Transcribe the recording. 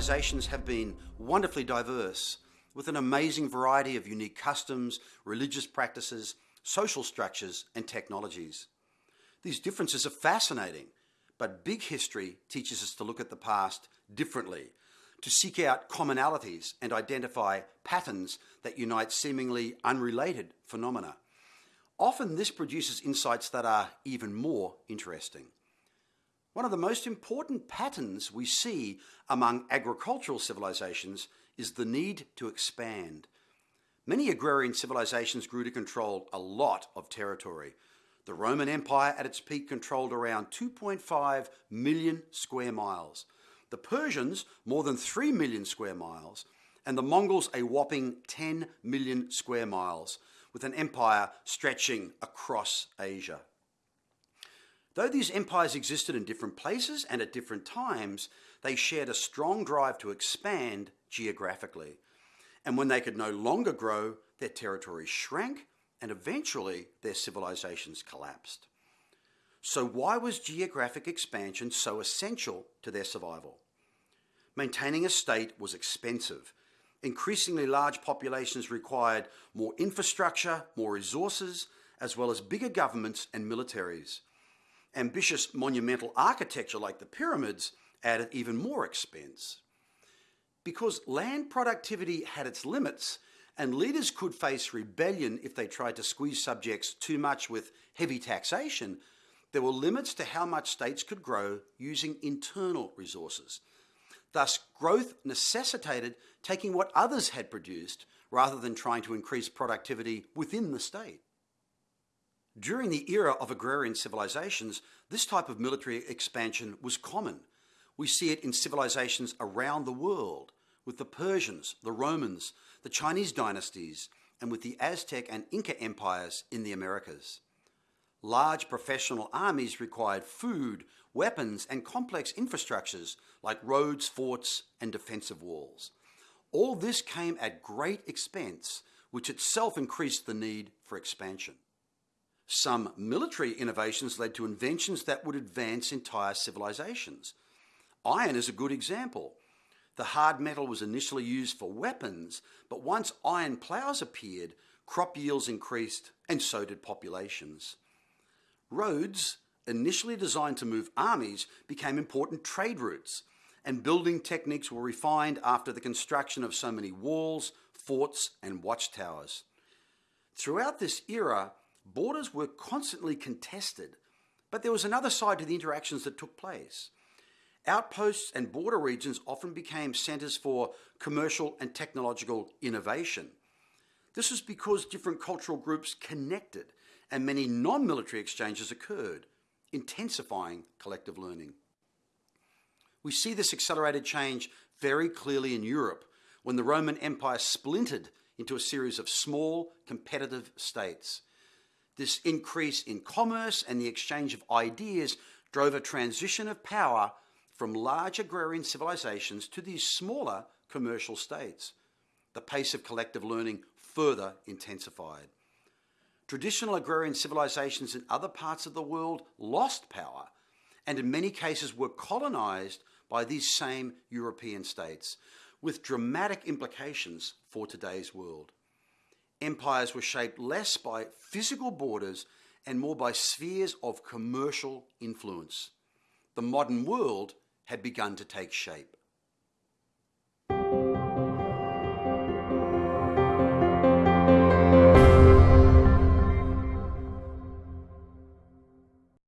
civilizations have been wonderfully diverse, with an amazing variety of unique customs, religious practices, social structures, and technologies. These differences are fascinating, but big history teaches us to look at the past differently, to seek out commonalities and identify patterns that unite seemingly unrelated phenomena. Often this produces insights that are even more interesting. One of the most important patterns we see among agricultural civilizations is the need to expand. Many agrarian civilizations grew to control a lot of territory. The Roman Empire at its peak controlled around 2.5 million square miles. The Persians more than 3 million square miles, and the Mongols a whopping 10 million square miles, with an empire stretching across Asia. Though these empires existed in different places and at different times, they shared a strong drive to expand geographically. And when they could no longer grow, their territories shrank and eventually their civilizations collapsed. So, why was geographic expansion so essential to their survival? Maintaining a state was expensive. Increasingly large populations required more infrastructure, more resources, as well as bigger governments and militaries. Ambitious monumental architecture like the pyramids added even more expense. Because land productivity had its limits, and leaders could face rebellion if they tried to squeeze subjects too much with heavy taxation, there were limits to how much states could grow using internal resources. Thus, growth necessitated taking what others had produced rather than trying to increase productivity within the state. During the era of agrarian civilizations, this type of military expansion was common. We see it in civilizations around the world, with the Persians, the Romans, the Chinese dynasties, and with the Aztec and Inca empires in the Americas. Large professional armies required food, weapons, and complex infrastructures like roads, forts, and defensive walls. All this came at great expense, which itself increased the need for expansion. Some military innovations led to inventions that would advance entire civilizations. Iron is a good example. The hard metal was initially used for weapons, but once iron plows appeared, crop yields increased, and so did populations. Roads, initially designed to move armies, became important trade routes, and building techniques were refined after the construction of so many walls, forts, and watchtowers. Throughout this era, borders were constantly contested, but there was another side to the interactions that took place. Outposts and border regions often became centres for commercial and technological innovation. This was because different cultural groups connected and many non military exchanges occurred, intensifying collective learning. We see this accelerated change very clearly in Europe when the Roman Empire splintered into a series of small, competitive states. This increase in commerce and the exchange of ideas drove a transition of power from large agrarian civilizations to these smaller commercial states. The pace of collective learning further intensified. Traditional agrarian civilizations in other parts of the world lost power and in many cases were colonized by these same European states, with dramatic implications for today's world empires were shaped less by physical borders and more by spheres of commercial influence. The modern world had begun to take shape.